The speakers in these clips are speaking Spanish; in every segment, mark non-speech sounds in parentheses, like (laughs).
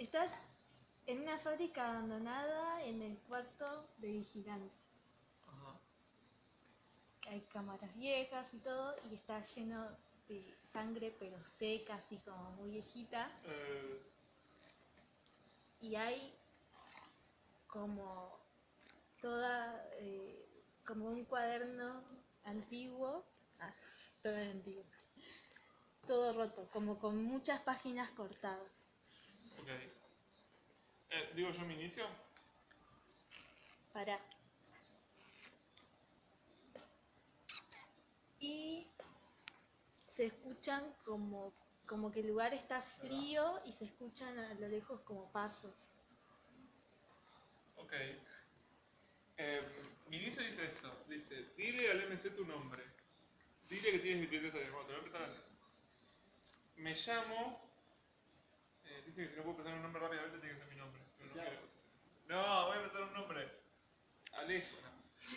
Estás en una fábrica abandonada en el cuarto de vigilancia. Ajá. Hay cámaras viejas y todo, y está lleno de sangre, pero seca, así como muy viejita. Eh, Y hay como toda, eh, como un cuaderno antiguo, ah, todo antiguo, todo roto, como con muchas páginas cortadas. Ok. Eh, ¿Digo yo mi inicio? Para. Y se escuchan como, como que el lugar está frío y se escuchan a lo lejos como pasos. Ok. Eh, mi inicio dice esto. Dice, dile al MC tu nombre. Dile que tienes 23 años. Bueno, te voy a empezar así. Me llamo... dice que si no puedo empezar un nombre rápidamente tiene que ser mi nombre. Pero no, Ya. quiero. no voy a empezar un nombre. Alejo. no.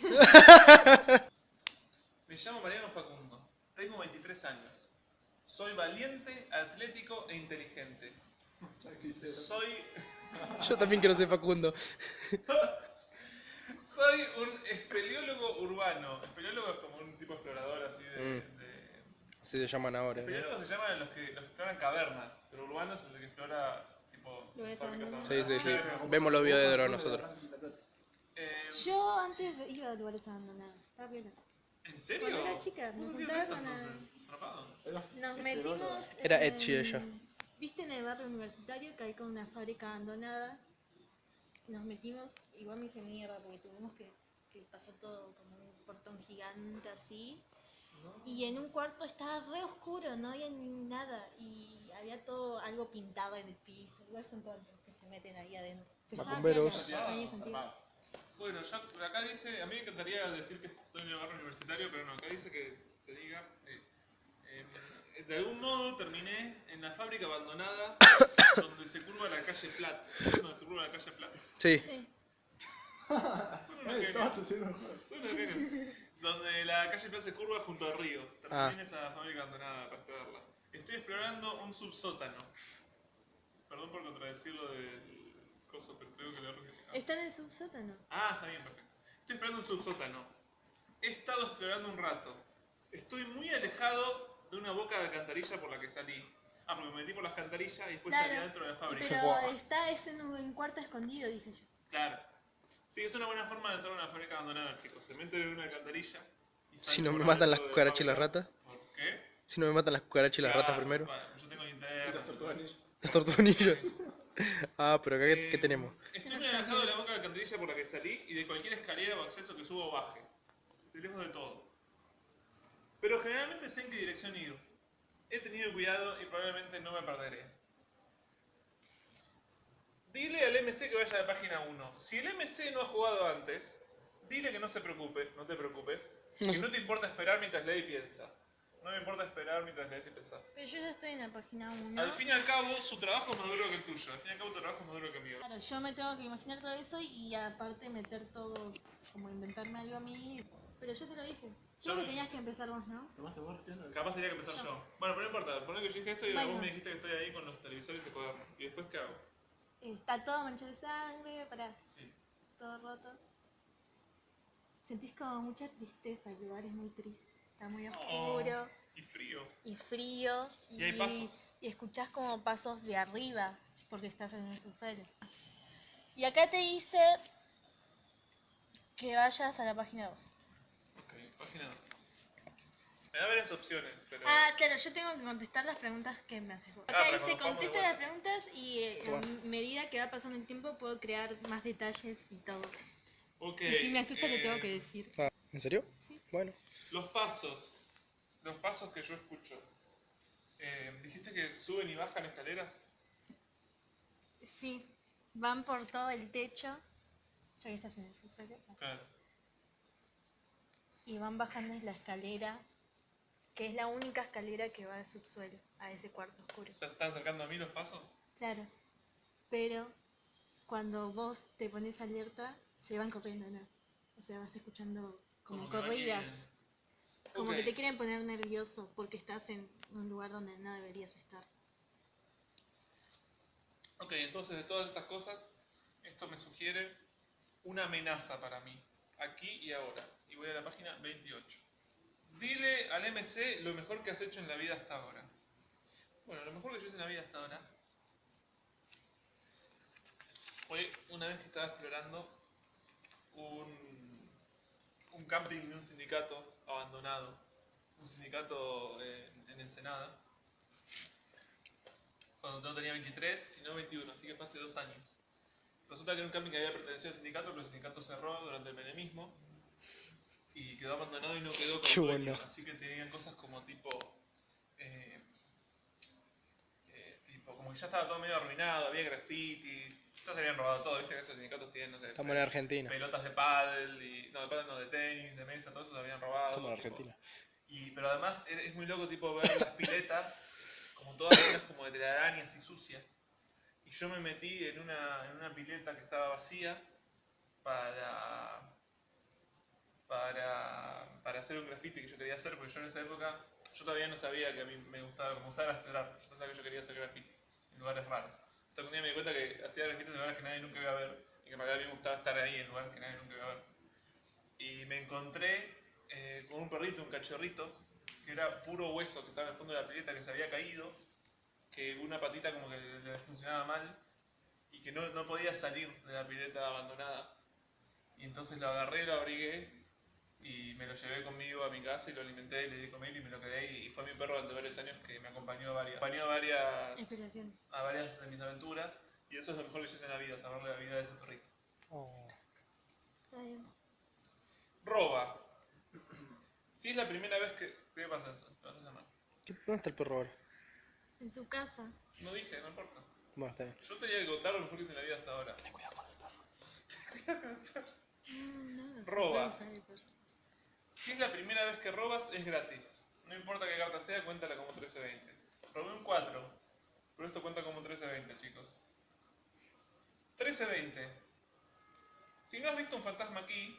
(laughs) Me llamo Mariano Facundo. Tengo 23 años. Soy valiente, atlético e inteligente. Soy... (laughs) Yo también quiero ser Facundo. (laughs) Soy un espeleólogo urbano. Espeleólogo es como un tipo explorador así de. Mm. de- se llaman ahora. ¿no? Espeleólogos se llaman los que, los que exploran cavernas, pero urbano es el que explora tipo Lugares fábricas abandonados. Sí, sí, sí. Vemos los videos nosotros. Eh, Yo antes iba a lugares abandonados, estaba bien. ¿En serio? Cuando era chica, me ¿Vos hacías juntaba esto con la- entonces? ¿Atrapado? Nos metimos. Era Etsy ella. ¿Viste en el barrio universitario que hay como una fábrica abandonada? Nos metimos, igual me hice mierda porque tuvimos que, que pasar todo como un portón gigante así. Y en un cuarto estaba re oscuro, no había ni nada. Y había todo algo pintado en el piso. Igual son todos los que se meten ahí adentro. Macumberos. Bueno, yo acá dice, a mí me encantaría decir que estoy en el barrio universitario, pero no, acá dice que te diga, eh, eh, de algún modo terminé en la fábrica abandonada (coughs) donde se curva la calle Plat. Donde se curva la calle Plat. Sí. Sí. (laughs) Son unos genios. Son unos genios. Donde la calle Plat se curva junto al río. Terminé Ah. esa fábrica abandonada para explorarla. Estoy explorando un subsótano. Perdón por contradecir lo del coso, pero creo que lo que. Está en el subsótano. Ah, está bien, perfecto. Estoy explorando un subsótano. He estado explorando un rato. Estoy muy alejado de una boca de alcantarilla por la que salí. Ah, porque me metí por las alcantarillas y después salí adentro de la fábrica. Pero está es en un cuarto escondido, dije yo. Claro. Sí, es una buena forma de entrar a una fábrica abandonada, chicos. Se meten en una alcantarilla. y Si no me matan las cucarachas y las ratas. ¿Por qué? Si no me matan las cucarachas y las ratas Claro, primero. yo tengo linterna. Las tortuganillas. (laughs) Ah, pero acá ¿qué, qué Eh, tenemos? Estoy muy alejado de la boca de la alcantarilla por la que salí y de cualquier escalera o acceso que suba o baje. Estoy lejos de todo. Pero generalmente sé en qué dirección ir. He tenido cuidado y probablemente no me perderé. Dile al MC que vaya a la página 1. Si el MC no ha jugado antes, dile que no se preocupe, no te preocupes, que no te importa esperar mientras lee y piensa. No me importa esperar mientras lees y pensás. Pero yo ya estoy en la página 1. Al fin y al cabo, su trabajo es más duro que el tuyo. Al fin y al cabo, tu trabajo es más duro que el mío. Claro, yo me tengo que imaginar todo eso y aparte meter todo, como inventarme algo a mí. Pero yo te lo dije. Yo Creo que me- tenías que empezar vos, ¿no? Capaz tenía que empezar yo. Bueno, pero no importa. Poné que yo dije esto y Bueno. vos me dijiste que estoy ahí con los televisores y cuadernos. ¿Y después qué hago? Está todo manchado de sangre, para Sí. todo roto. Sentís como mucha tristeza, el lugar es muy triste. Está muy oscuro Y frío. y frío. Y hay pasos. y escuchás como pasos de arriba, porque estás en el subsuelo. Y acá te dice que vayas a la página 2. Ok, página 2. Me da varias opciones, pero. Ah, claro, yo tengo que contestar las preguntas que me haces vos. Ah, Acá pero dice, contesta las preguntas y eh, a Bueno. medida que va pasando el tiempo puedo crear más detalles y todo. Ok. y si me asusta le eh, tengo que decir. Ah, ¿En serio? Sí. Bueno. Los pasos. Los pasos que yo escucho. Eh, ¿Dijiste que suben y bajan escaleras? Sí, van por todo el techo, ya que estás en el subsuelo, Claro. y van bajando la escalera, que es la única escalera que va al subsuelo, a ese cuarto oscuro. ¿Se están acercando a mí los pasos? Claro, pero cuando vos te pones alerta, se van corriendo, ¿no? O sea, vas escuchando como Como que corridas. Como que te quieren poner nervioso porque estás en un lugar donde no deberías estar. Ok, entonces de todas estas cosas, esto me sugiere una amenaza para mí, aquí y ahora. Y voy a la página 28. Dile al MC lo mejor que has hecho en la vida hasta ahora. Bueno, lo mejor que yo hice en la vida hasta ahora fue una vez que estaba explorando un, camping de un sindicato abandonado, un sindicato en, en Ensenada, cuando no tenía 23, sino 21, así que fue hace dos años. Resulta que era un camping que había pertenecido al sindicato, pero el sindicato cerró durante el menemismo y quedó abandonado y no quedó Qué con dueño. bueno. Así que tenían cosas como tipo, eh, eh, tipo, como que ya estaba todo medio arruinado, había grafitis, ya se habían robado todo, viste que esos sindicatos tienen, no sé, Estamos en Argentina. pelotas de pádel, y, no, de pádel no, de tenis, de mesa, todo eso se habían robado. Estamos en. Argentina. Y, pero además es es muy loco tipo ver las piletas como todas llenas como de telarañas y sucias. Y yo me metí en una, en una pileta que estaba vacía para, para, para hacer un graffiti que yo quería hacer, porque yo en esa época, yo todavía no sabía que a mí me gustaba, me gustaba explorar, yo pensaba que yo quería hacer graffiti en lugares raros. Hasta un día me di cuenta que hacía grafitis en lugares que nadie nunca iba a ver, y que a mí me gustaba estar ahí en lugares que nadie nunca iba a ver. Y me encontré eh, con un perrito, un cachorrito, que era puro hueso, que estaba en el fondo de la pileta, que se había caído, que una patita como que le, le funcionaba mal, y que no, no podía salir de la pileta abandonada. Y entonces lo agarré, lo abrigué, y me lo llevé conmigo a mi casa y lo alimenté y le di comer y me lo quedé. Y fue mi perro durante varios años que me acompañó a varias, acompañó a varias, a varias de mis aventuras. Y eso es lo mejor que yo hice en la vida, saberle la vida de ese perrito. Oh. Roba. Si es la primera vez que... ¿Qué pasa eso? ¿Qué- ¿Dónde está el perro ahora? En su casa. No dije, no importa. Bueno, está bien. Yo tenía que contar lo mejor que hice en la vida hasta ahora. Mm, no, no se Roba. puede usar el perro. Si es la primera vez que robas, es gratis. No importa qué carta sea, cuéntala como 1320. Robé un 4, pero esto cuenta como 1320, chicos. 1320. Si no has visto un fantasma aquí,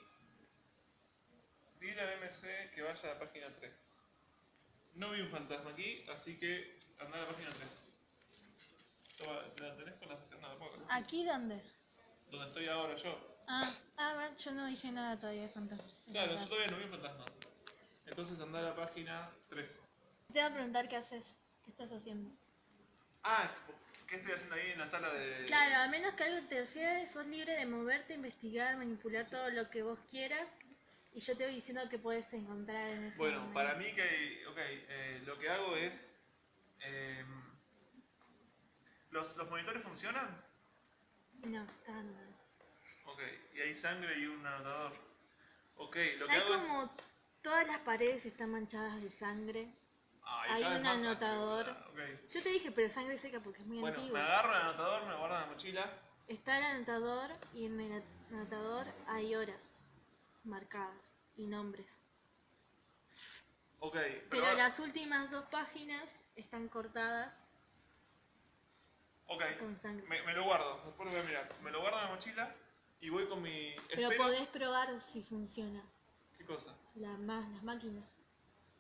dile al MC que vaya a la página 3. No vi un fantasma aquí, así que anda a la página 3. Toma, ¿La tenés con las no, la pongo. ¿Aquí dónde? Donde estoy ahora yo. Ah, a ver, yo no dije nada todavía de fantasmas. Claro, yo todavía no vi un fantasma. Entonces anda a la página 13. Te voy a preguntar qué haces, qué estás haciendo. Ah, ¿qué estoy haciendo ahí en la sala de...? Claro, a menos que algo te interfiera, sos libre de moverte, investigar, manipular todo lo que vos quieras. Y yo te voy diciendo que puedes encontrar en ese Bueno, momento. para mí que... Ok, eh, lo que hago es... em, ¿los, ¿Los monitores funcionan? No, está no. Ok, y hay sangre y un anotador. Ok, lo que Hay hago como todas las paredes están manchadas de sangre. es... Ay, hay un sangre, anotador. boluda. Ok. Yo te dije, pero sangre seca porque es muy Bueno, antiguo. me agarro el anotador, me lo guardo en la mochila. Está el anotador y en el anotador hay horas marcadas y nombres. Ok, pero... Pero ahora- las últimas dos páginas están cortadas Ok, con sangre. me, me lo guardo. Después lo voy a mirar. Me lo guardo en la mochila y voy con mi... Pero espero- podés probar si funciona. ¿Qué cosa? La, más, las máquinas.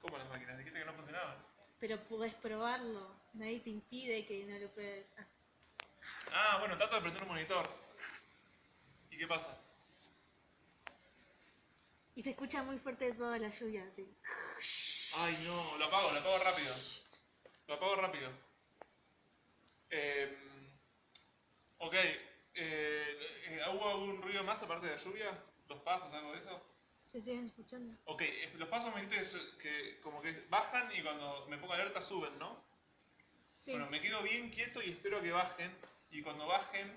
¿Cómo las máquinas? Dijiste que no funcionaban. Pero podés probarlo. Nadie te impide que no lo puedas. Ah, Ah, bueno, trato de prender un monitor. ¿Y qué pasa? Y se escucha muy fuerte toda la lluvia. te- Ay, no, lo apago, lo apago rápido. Lo apago rápido. Eh, ok, eh, eh, ¿hubo algún ruido más aparte de la lluvia? ¿Los pasos, algo de eso? ¿Se siguen escuchando? Ok, eh, los pasos me dijiste que, como que bajan y cuando me pongo alerta suben, ¿no? Sí. Bueno, me quedo bien quieto y espero que bajen. Y cuando bajen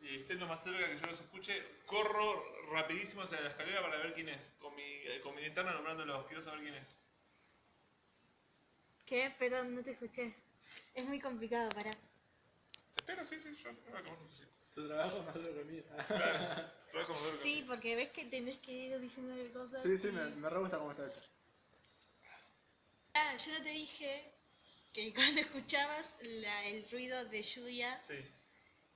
y estén lo más cerca que yo los escuche, corro rapidísimo hacia la escalera para ver quién es. Con mi, eh, con mi linterna nombrándolos, quiero saber quién es. ¿Qué? Perdón, no te escuché. Es muy complicado, pará. Espero, sí, sí, yo ahora que vos necesites. Tu trabajo más duro que mío. Claro, trabajo como duro que Sí, porque ves que tenés que ir diciéndole cosas. Sí, sí, y- me, me re gusta cómo está hecho. Ah, yo no te dije que cuando escuchabas la- el ruido de lluvia, Sí,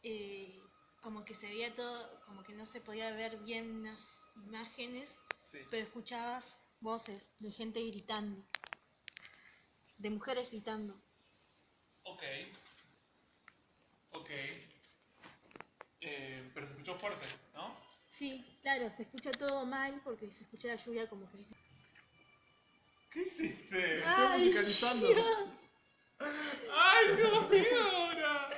eh, como que se veía todo, como que no se podía ver bien las imágenes, sí. pero escuchabas voces de gente gritando, de mujeres gritando. Ok. Ok, se escuchó fuerte, ¿no? Sí, claro, se escucha todo mal porque se escucha la lluvia como que... ¿Qué hiciste? Estoy musicalizando. ¡Ay, Dios mío! ahora!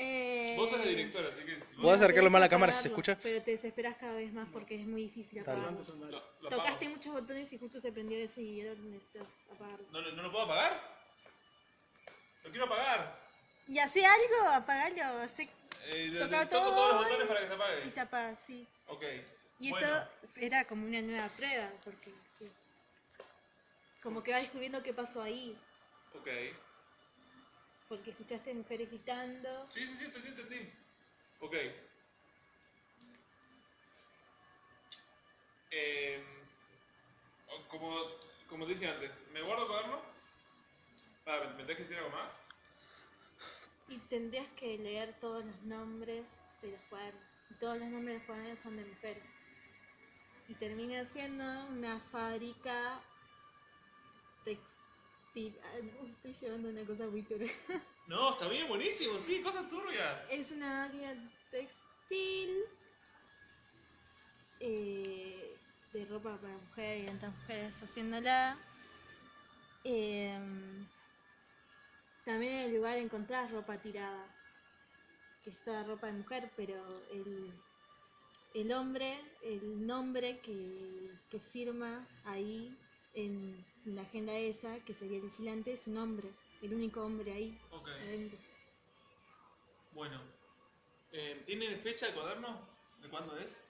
Eh, Vos sos la directora, así que si ¿Podés acercarlo más a la cámara si se escucha? Pero te desesperas cada vez más porque es muy difícil apagarlo. Lo, apago. Tocaste muchos botones y justo se prendió ese y ahora necesitas apagarlo. ¿No, lo- ¿No lo puedo apagar? ¡Lo quiero apagar! Y hace algo, apagalo, hace... Eh, de- Toca de- toco todo todos los botones para que se apague. y se apaga, sí. Ok. Y Bueno. eso era como una nueva prueba, porque... sí. Como que va descubriendo qué pasó ahí, Ok. porque escuchaste mujeres gritando. Sí, sí, sí, entendí, entendí. Ok. Eh, como, como te dije antes, ¿me guardo cuaderno? Ah, ¿me, me tenés que decir algo más? Y tendrías que leer todos los nombres de los cuadernos. Y todos los nombres de los cuadernos son de mujeres. Y termina siendo una fábrica textil. No, estoy llevando una cosa muy turbia. (laughs) No, está bien, buenísimo, sí, cosas turbias. Es una máquina textil eh, de ropa para mujer y tantas mujeres haciéndola. Em, también en el lugar encontrás ropa tirada, que es toda ropa de mujer, pero el, el hombre, el nombre que, que firma ahí en la agenda esa, que sería el vigilante, es un hombre, el único hombre ahí Ok, adentro. bueno. Eh, ¿Tiene fecha el cuaderno? ¿De cuándo es?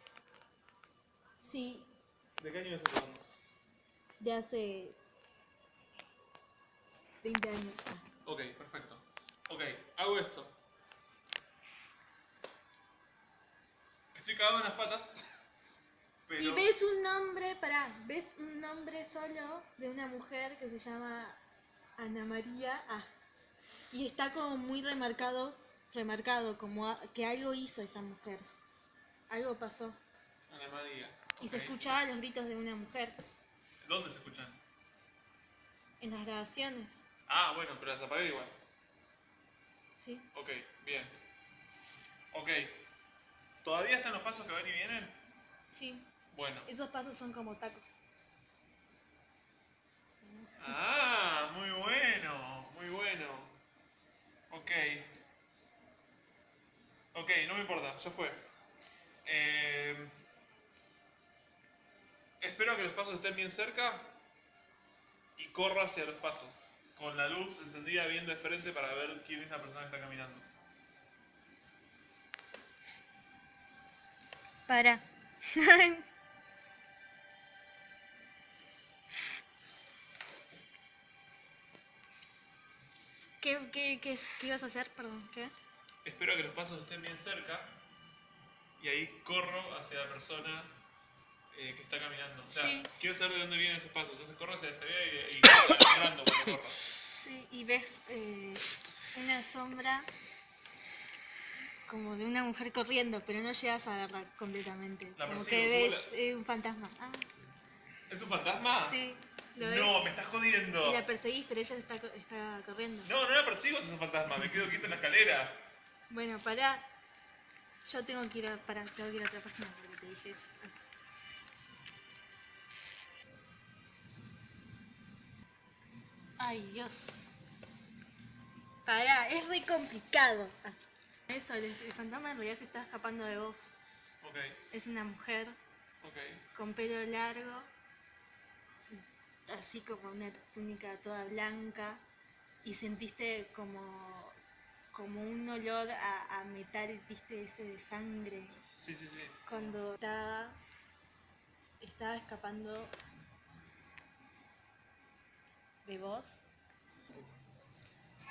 Sí, ¿De qué año es el cuaderno? de hace 20 años. Ok, perfecto. Ok, hago esto. Estoy cagado en las patas. (laughs) Pero... Y ves un nombre, pará, ves un nombre solo de una mujer que se llama Ana María A. Y está como muy remarcado, remarcado, como a- que algo hizo esa mujer. Algo pasó. Ana María. Y se escuchaban los gritos de una mujer ¿Dónde se escuchan? en las grabaciones. Ah, bueno, pero las apagué igual. ¿sí? Ok, bien. Ok. ¿Todavía están los pasos que van y vienen? Sí, Bueno. esos pasos son como tacos. Ah, muy bueno, muy bueno. Ok. Ok, no me importa, ya fue. Eh, espero que los pasos estén bien cerca y corro hacia los pasos. Con la luz encendida bien de frente para ver quién es la persona que está caminando. Para. (laughs) ¿Qué, qué, qué, qué ibas a hacer? Perdón, ¿qué? Espero que los pasos estén bien cerca y ahí corro hacia la persona eh, que está caminando. O sea, Sí. quiero saber de dónde vienen esos pasos. Entonces corro hacia escalera y, y (coughs) caminando cuando corro. Sí, y ves eh, una sombra como de una mujer corriendo, pero no llegas a verla completamente. La como que ¿cómo ves eh, un fantasma. Ah, ¿Es un fantasma? sí, lo ves. No, me estás jodiendo. Y la perseguís, pero ella está, está corriendo. No, no la persigo si es un fantasma. Me quedo quieto en la escalera. Bueno, pará. Yo tengo que ir a, pará, tengo que ir a otra página porque te dije eso. Ay, Dios. Pará, es re complicado. Ah. Eso, el, el fantasma en realidad se está escapando de vos. Ok, Es una mujer ok. con pelo largo, así como una túnica toda blanca, y sentiste como, como un olor a, a metal, viste, ese de sangre, Sí, sí, sí. cuando estaba, estaba escapando de vos.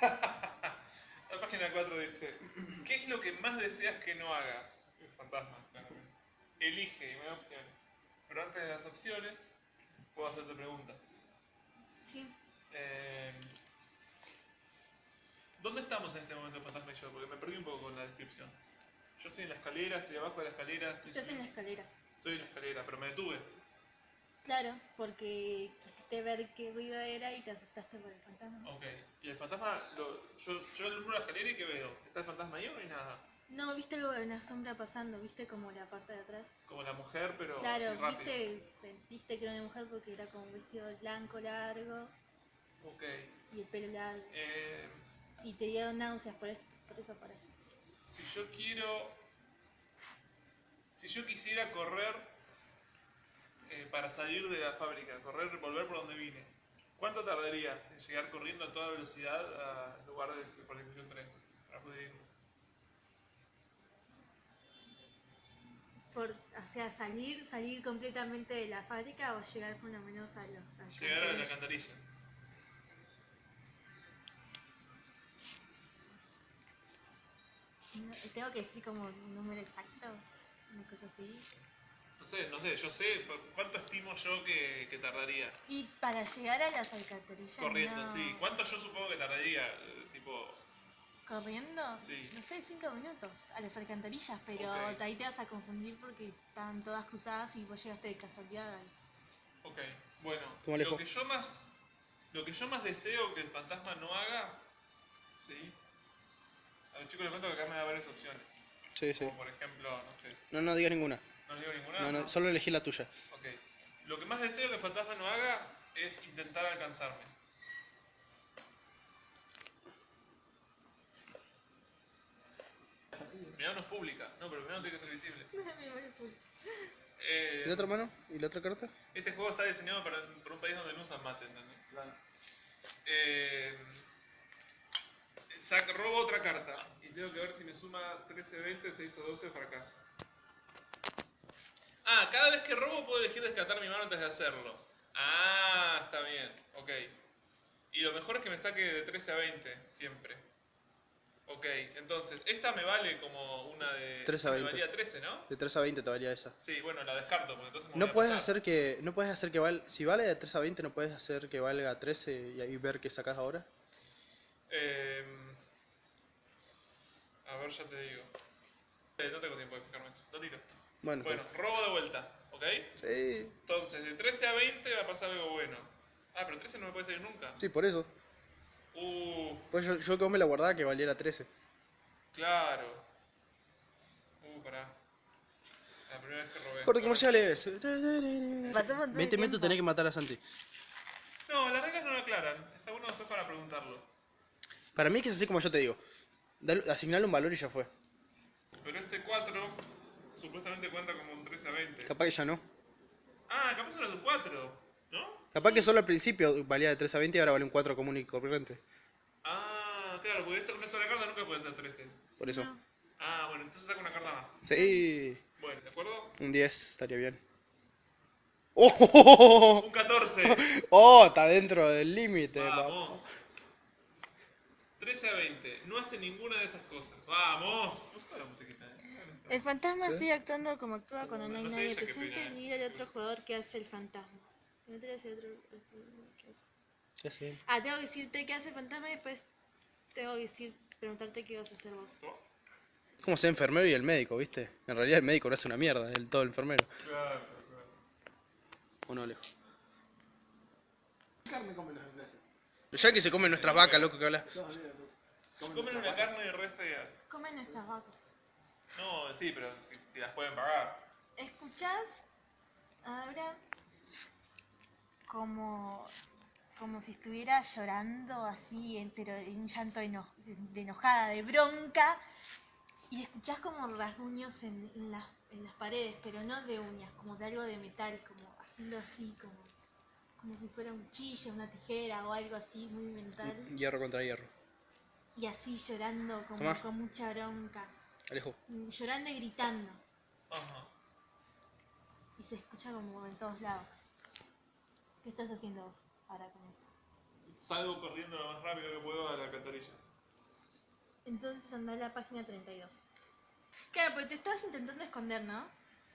(laughs) La página 4 dice: ¿Qué es lo que más deseas que no haga? El fantasma, claramente. Elige y me da opciones. Pero antes de las opciones, puedo hacerte preguntas. Sí. Eh, ¿Dónde estamos en este momento, Fantasma y yo? Porque me perdí un poco con la descripción. Yo estoy en la escalera, estoy abajo de la escalera, estoy, Estás en la escalera. estoy en la escalera, pero me detuve. Claro, porque quisiste ver qué ruido era y te asustaste por el fantasma. Ok. Y el fantasma, lo, yo, yo alumbro la escalera y ¿qué veo? ¿Está el fantasma ahí o no hay nada? No, viste algo de una sombra pasando, viste como la parte de atrás. Como la mujer, pero Claro, así rápido. viste, sentiste que era una mujer porque era como un vestido blanco largo Ok. y el pelo largo. Eh, Y te dieron náuseas por, esto, por eso paré. si yo quiero... Si yo quisiera correr eh, para salir de la fábrica, correr, volver por donde vine, ¿cuánto tardaría en llegar corriendo a toda velocidad al lugar de, de yo entré? Para poder irme? Por, o sea, salir, salir completamente de la fábrica o llegar por lo menos a los a Llegar a la alcantarilla. No, Tengo que decir como un número exacto, una cosa así. No sé, no sé, yo sé cu- cuánto estimo yo que, que tardaría Y para llegar a las alcantarillas. corriendo, no- sí. ¿Cuánto yo supongo que tardaría? Tipo, ¿Corriendo? Sí. No sé, cinco minutos a las alcantarillas, pero Ok. ahí te vas a confundir porque estaban todas cruzadas y vos llegaste de casualidad ahí. ok, bueno, ¿Cómo lo que yo más, lo que yo más deseo que el fantasma no haga, sí. A los chicos les cuento que acá me da varias opciones. Sí, sí. Como por ejemplo, no sé, No, no digas ninguna. No les digo ninguna. No, no, solo elegí la tuya. Ok. Lo que más deseo que el fantasma no haga es intentar alcanzarme. Mi mano es pública. No, pero mi mano tiene que ser visible. (laughs) Eh, ¿Y la otra mano? ¿Y la otra carta? este juego está diseñado para, para un país donde no usan mate, ¿entendés? Eh, sac- robo otra carta. Y tengo que ver si me suma 13, 20, 6 o 12 fracaso. Ah, cada vez que robo puedo elegir descartar mi mano antes de hacerlo. Ah, está bien. Ok. Y lo mejor es que me saque de 13 a 20, siempre. Ok, entonces, esta me vale como una de... 13 a Me 20. valía 13, ¿no? De 3 a 20 te valía esa. Sí, bueno, la descarto, porque entonces me voy No a puedes pasar. hacer que. No puedes hacer que valga. Si vale de 3 a 20, no puedes hacer que valga 13 y ahí ver qué sacas ahora. Eh, a ver, ya te digo. Eh, no tengo tiempo de fijarme eso. Lo Bueno, Bueno, robo de vuelta, ¿ok? sí. Entonces, de 13 a 20 va a pasar algo bueno. Ah, pero 13 no me puede salir nunca. Sí, por eso. Uh, Pues yo, yo como me la guardaba que valiera 13. claro. Uh, pará. La primera vez que robé. Corte comerciales. Pasamos todo el 20 minutos tiempo. tenés que matar a Santi. No, las reglas no lo aclaran. Está bueno después para preguntarlo. Para mí es que es así como yo te digo. Dale- asignale un valor y ya fue. Pero este 4 supuestamente cuenta como un 13 a 20. Capaz que ya no. Ah, capaz era un 4, ¿no? Capaz que solo al principio valía de 3 a 20 y ahora vale un 4 común y corriente. Ah, claro, porque esta, una sola carta nunca puede ser 13. Por eso. No. Ah, bueno, entonces saco una carta más. Sí. Bueno, ¿de acuerdo? Un 10 estaría bien. ¡Oh! (laughs) Un 14. (laughs) ¡Oh! Está dentro del límite. papá. Vamos. 13 a 20. No hace ninguna de esas cosas. Vamos. Me gusta la musiquita, ¿eh? El fantasma ¿Sí? sigue actuando como actúa cuando no hay No nadie qué presente ¿eh? ni el otro jugador que hace el fantasma. No te otro- ¿qué hace? Ya sé. Ah, tengo que decirte qué hace el fantasma y después tengo que decir, preguntarte qué vas a hacer vos. ¿No? Como ser enfermero y el médico, ¿viste? En realidad el médico no hace una mierda, el todo el enfermero. Claro, claro. ¿O no, Alejo? ¿Qué carne comen los ingleses? Los yankees se comen nuestras vacas, loco, que habla. No, olvídate. Comen Comen una carne re fea. Comen nuestras vacas. No, sí, pero si, si las pueden pagar. ¿Escuchás ahora como, como si estuviera llorando así, en- pero en un llanto eno- de enojada, de bronca? Y escuchás como rasguños en, en las, en las paredes, pero no de uñas, como de algo de metal, como haciendo así, como, como si fuera un cuchillo, una tijera o algo así muy mental. Hierro contra hierro. Y así llorando como Tomá. con mucha bronca, Alejo. llorando y gritando. Ajá. y se escucha como en todos lados. ¿Qué estás haciendo vos ahora con eso? Salgo corriendo lo más rápido que puedo a la alcantarilla. Entonces anda a la página 32. Claro, porque te estabas intentando esconder, ¿no?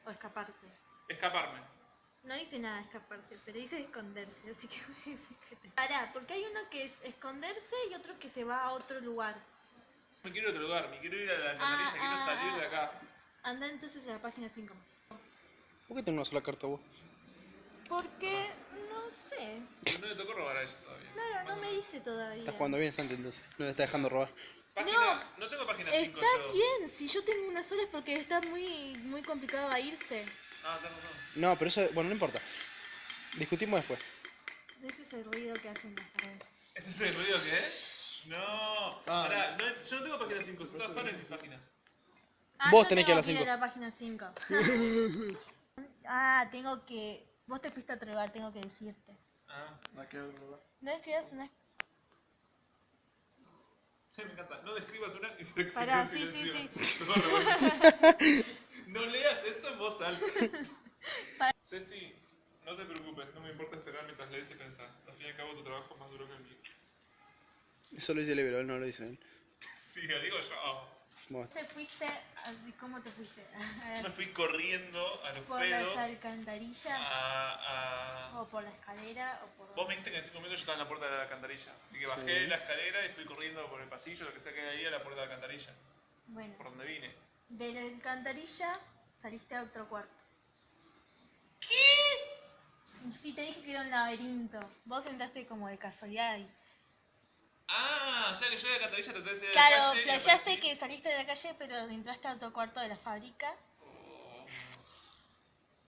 O escaparte. Escaparme. No dice nada de escaparse, pero dice esconderse, así que (laughs) voy a decir que te... Pará, porque hay uno que es esconderse y otro que se va a otro lugar. Me quiero ir a otro lugar, me quiero ir a la alcantarilla, Ah, quiero ah, salir de ah. acá. Anda entonces a la página 5. ¿Por qué tenés una sola carta vos? Porque, no sé. No le tocó robar a ella todavía. Claro, no me dice todavía. Está jugando bien Santi entonces. No le está dejando robar. Página, no, tengo página 5 Está yo. bien, si yo tengo una sola es porque está muy, muy complicado a irse. Ah, tenés razón. No, pero eso, bueno, no importa. Discutimos después. Ese es el ruido que hacen las paredes. ¿Ese es el ruido que es? No. Ah. Pará, no, yo no tengo página 5, son todas pares mis páginas. Ah, Vos yo tenés que ir a la ir cinco. a la página 5. (laughs) ah, tengo que... Vos te fuiste a lugar, tengo que decirte. Ah, La que. No escribas una... (laughs) me encanta. No describas una y se se Pará, en sí, sí, silencio. (laughs) No, leas esto en voz alta. Ceci, no te preocupes, no me importa esperar mientras lees y pensás. Al fin y al cabo tu trabajo es más duro que el mío. Eso lo dice él no lo dice él. Sí, lo digo yo. Bueno, Te fuiste... ¿Cómo te fuiste? (laughs) Me fui corriendo a los ¿Por las pedos alcantarillas? a, a... ¿O por la escalera? ¿O por...? Vos me dijiste que en 5 minutos yo estaba en la puerta de la alcantarilla. Así que bajé Sí. la escalera y fui corriendo por el pasillo, lo que sea que hay ahí, a la puerta de la alcantarilla. Bueno, Por donde vine. de la alcantarilla saliste a otro cuarto. ¿Qué? Sí, te dije que era un laberinto. Vos entraste como de casualidad ahí. Ah, ya que yo de la alcantarilla traté de salir la Claro, calle. y flasheaste aparecí- que saliste de la calle, pero entraste a otro cuarto de la fábrica